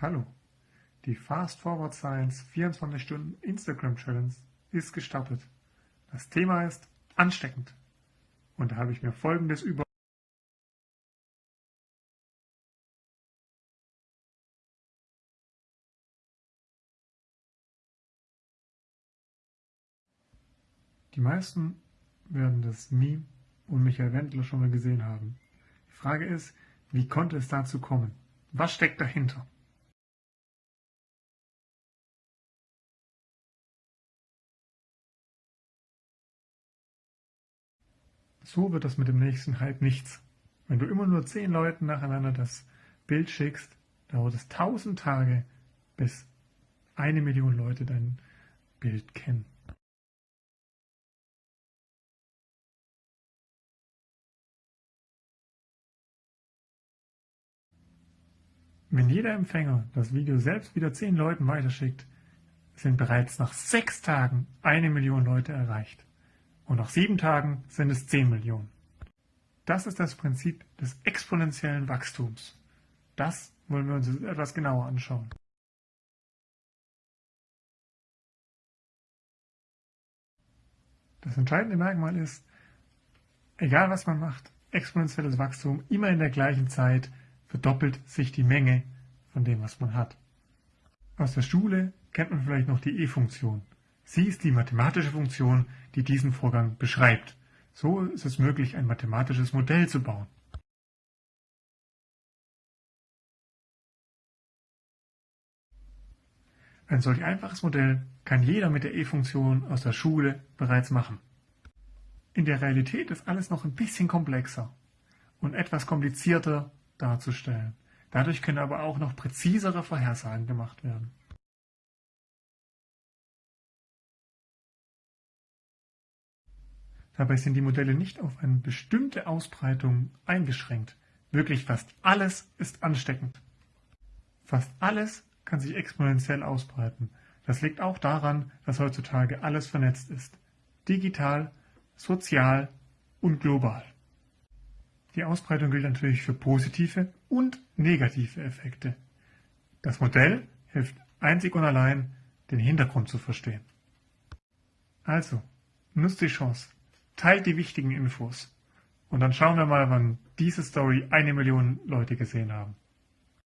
Hallo, die Fast Forward Science 24 Stunden Instagram Challenge ist gestartet. Das Thema ist ansteckend. Und da habe ich mir folgendes über Die meisten werden das Meme und Michael Wendler schon mal gesehen haben. Die Frage ist, wie konnte es dazu kommen? Was steckt dahinter? So wird das mit dem nächsten Hype nichts. Wenn du immer nur zehn Leuten nacheinander das Bild schickst, dauert es tausend Tage, bis eine Million Leute dein Bild kennen. Wenn jeder Empfänger das Video selbst wieder zehn Leuten weiterschickt, sind bereits nach sechs Tagen eine Million Leute erreicht und nach sieben Tagen sind es 10 Millionen. Das ist das Prinzip des exponentiellen Wachstums. Das wollen wir uns etwas genauer anschauen. Das entscheidende Merkmal ist, egal was man macht, exponentielles Wachstum, immer in der gleichen Zeit verdoppelt sich die Menge von dem, was man hat. Aus der Schule kennt man vielleicht noch die E-Funktion. Sie ist die mathematische Funktion, die diesen Vorgang beschreibt. So ist es möglich, ein mathematisches Modell zu bauen. Ein solch einfaches Modell kann jeder mit der E-Funktion aus der Schule bereits machen. In der Realität ist alles noch ein bisschen komplexer und etwas komplizierter darzustellen. Dadurch können aber auch noch präzisere Vorhersagen gemacht werden. Dabei sind die Modelle nicht auf eine bestimmte Ausbreitung eingeschränkt. Wirklich fast alles ist ansteckend. Fast alles kann sich exponentiell ausbreiten. Das liegt auch daran, dass heutzutage alles vernetzt ist. Digital, sozial und global. Die Ausbreitung gilt natürlich für positive und negative Effekte. Das Modell hilft einzig und allein, den Hintergrund zu verstehen. Also, nutzt die Chance, teilt die wichtigen Infos. Und dann schauen wir mal, wann diese Story eine Million Leute gesehen haben.